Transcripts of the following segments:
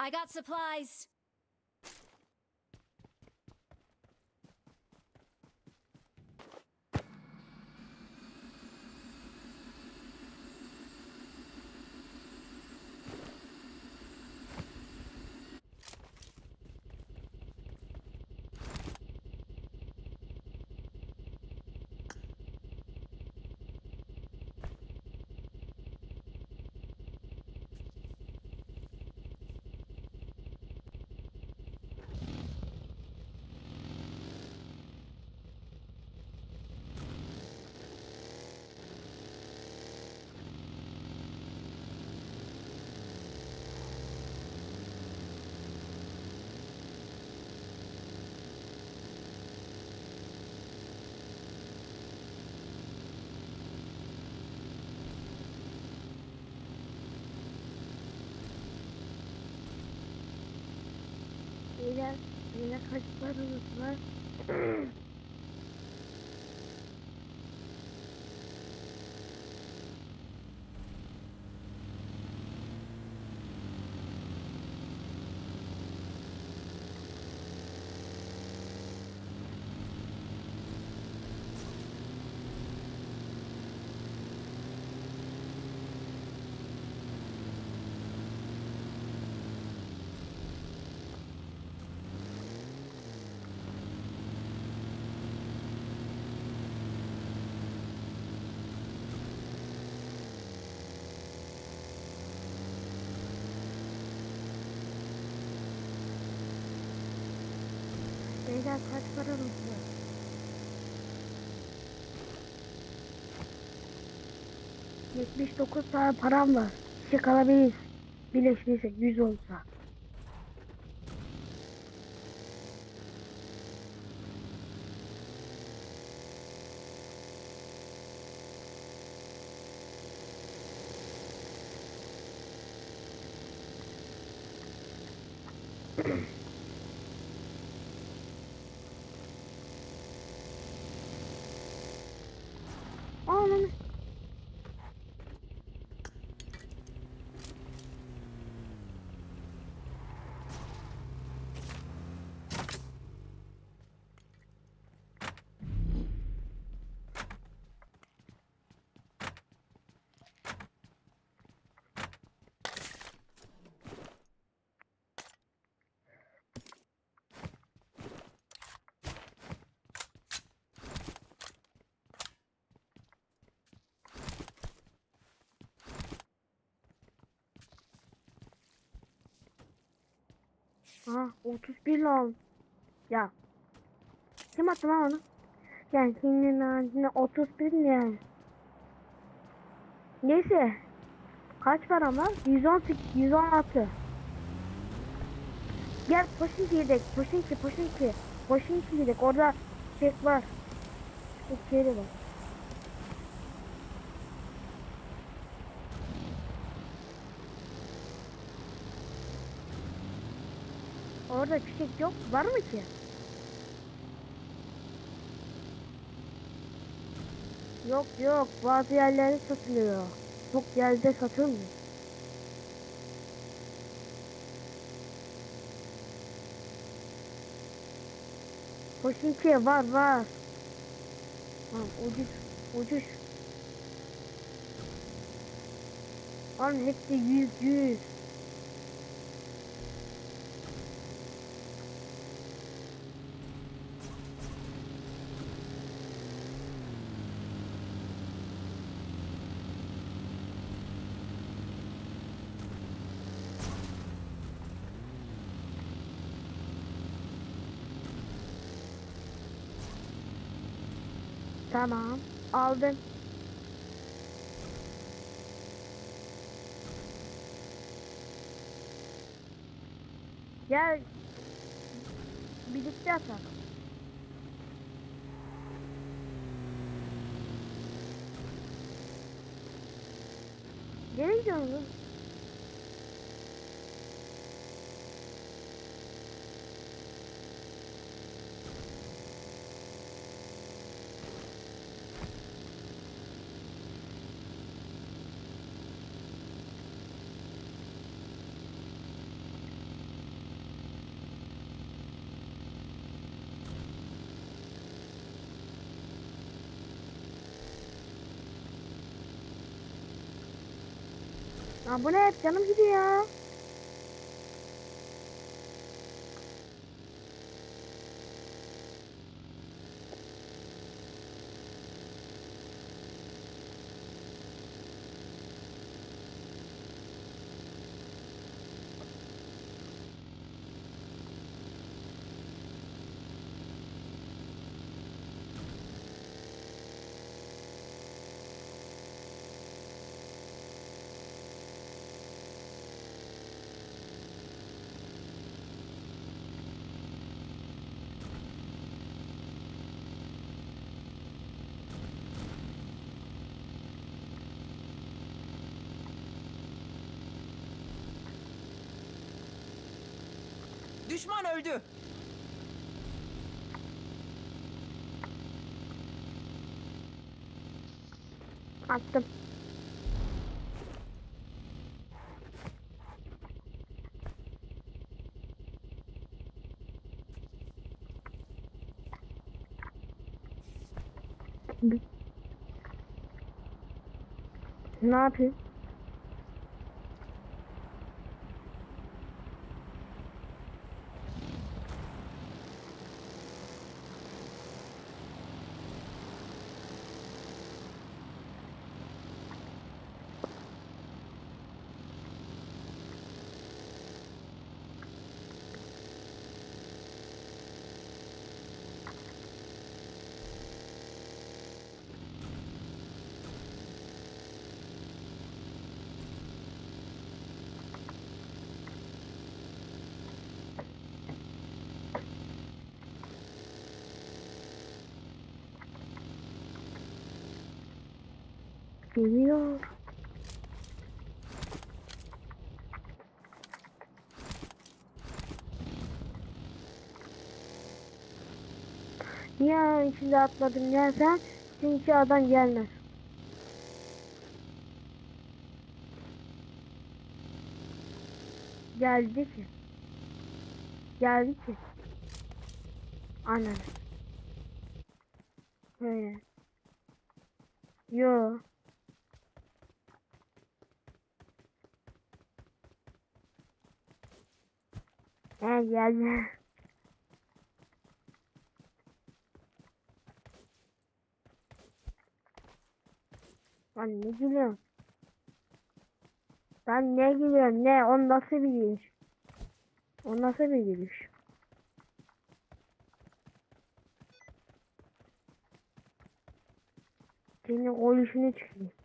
I got supplies. Beyler, beyler kaç paranız var? Beyler kaç paranız var? Yetmiş dokuz tane param var. Çiçek alabiliriz. Birleştirirsek yüz olsa. Ha 31 lan. Ya. Kim attı lan onu? Yani senin ağacına 31 ne? Neyse. Kaç param var? 118, 116. Gel Poşinki yedek. Poşinki, Poşinki. Poşinki yedek. Orada çek var. İçeri bak. Orada çiçek yok. Var mı ki? Yok yok. Bazı yerlerde satılıyor. Çok yerde satılmıyor. Poşinki var var. Ha, ucuz ucuz. Oğlum hepsi yüz yüz. Tamam. Aldım. Gel. Birlikte atalım. Nereye gidiyorsunuz? Bu ne hep canım gidiyor Düşman öldü. Attım. Ne yapayım? Geliyor. Niye içinde atladın ya sen? Çünkü adam gelmez. Geldi ki. Geldi ki. Aynen. Öyle. Yo. He geldi. Lan ne gülüyorsun? Ben ne gülüyorum ne? O nasıl bir gülüş? O nasıl bir gülüş? Senin konuşunu çıkıyor.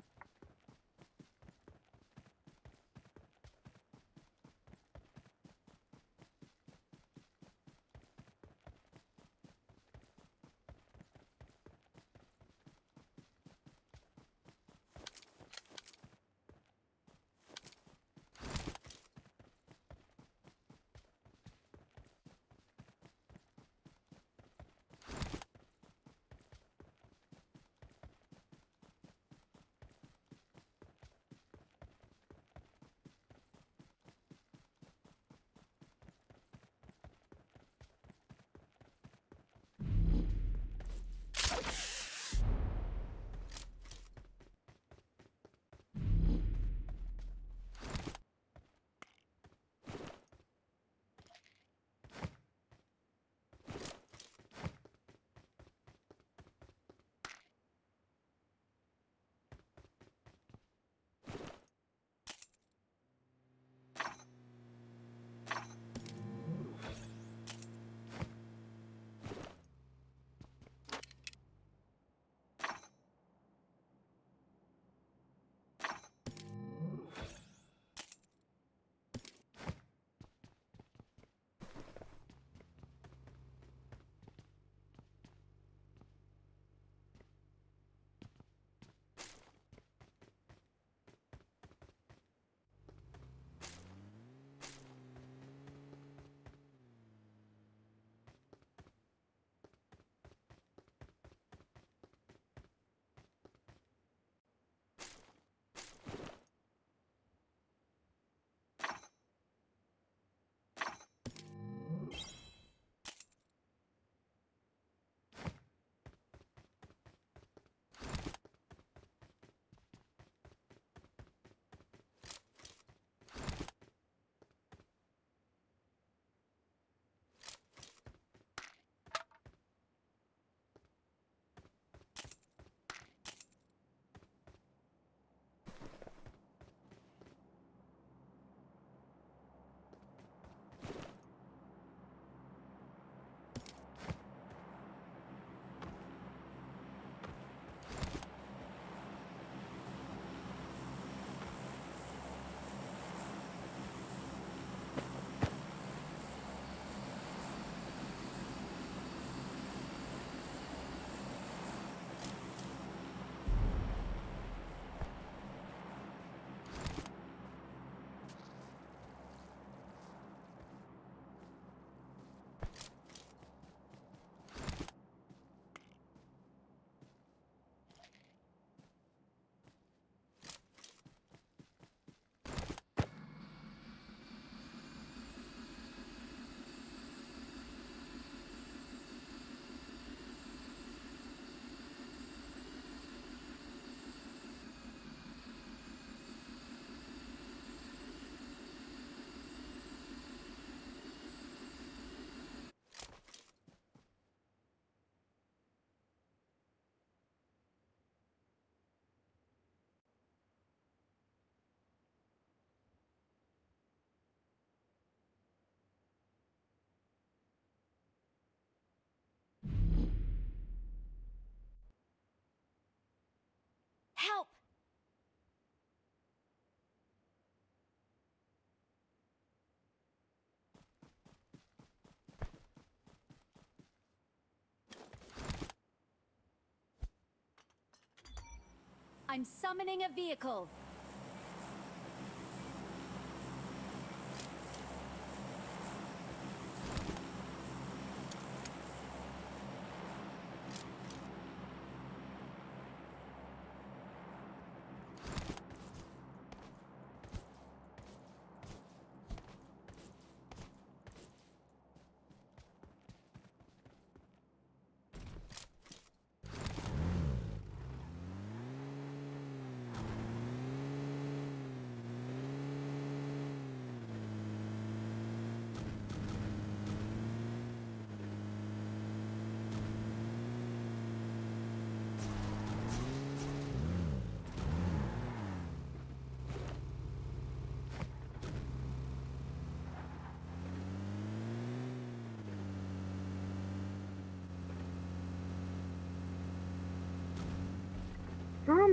I'm summoning a vehicle.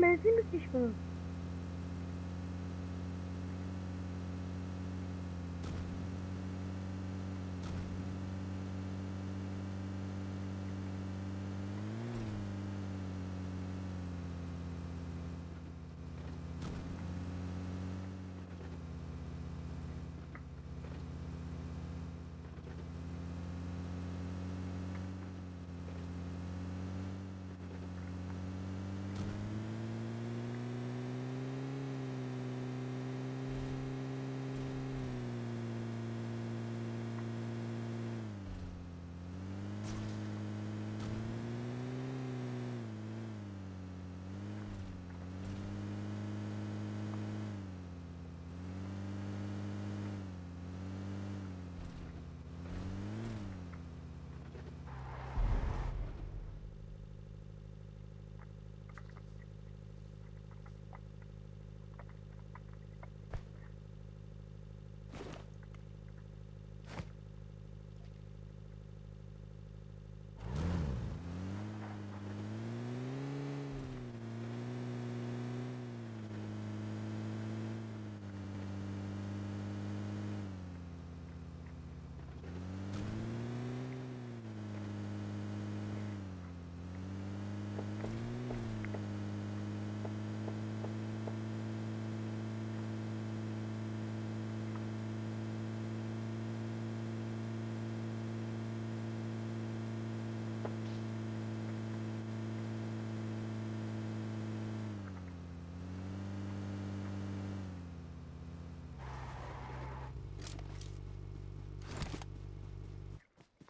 Benzin bitmiş bunun.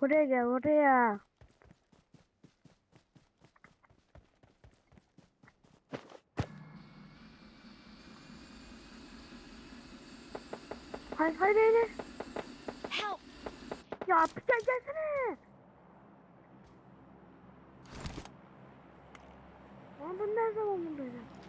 Buraya gel buraya. Hayır hayır hayır. Help! Ya gel gelsene. Ama ben ne zaman buradaydım?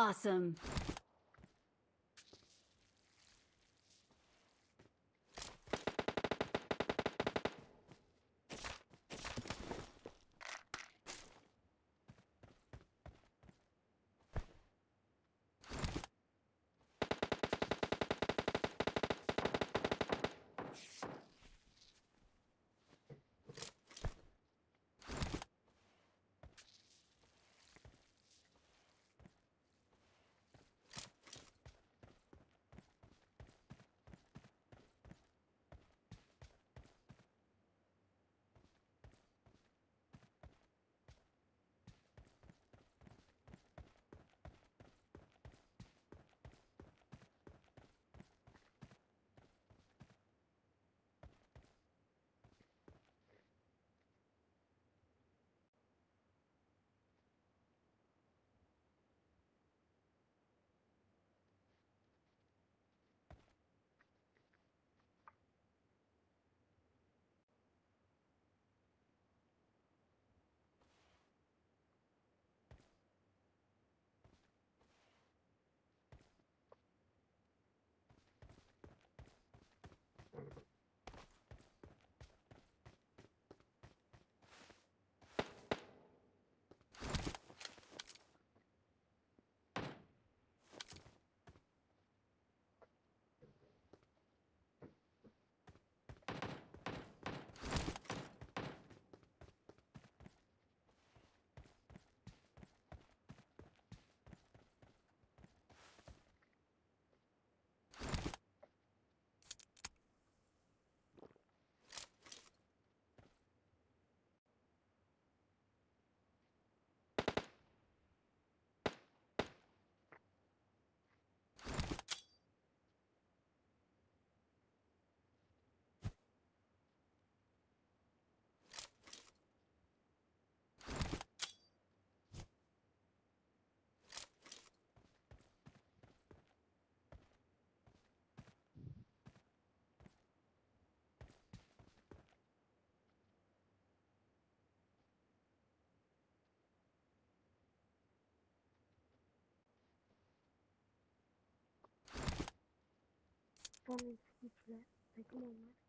Awesome. Son güçle takım onlar.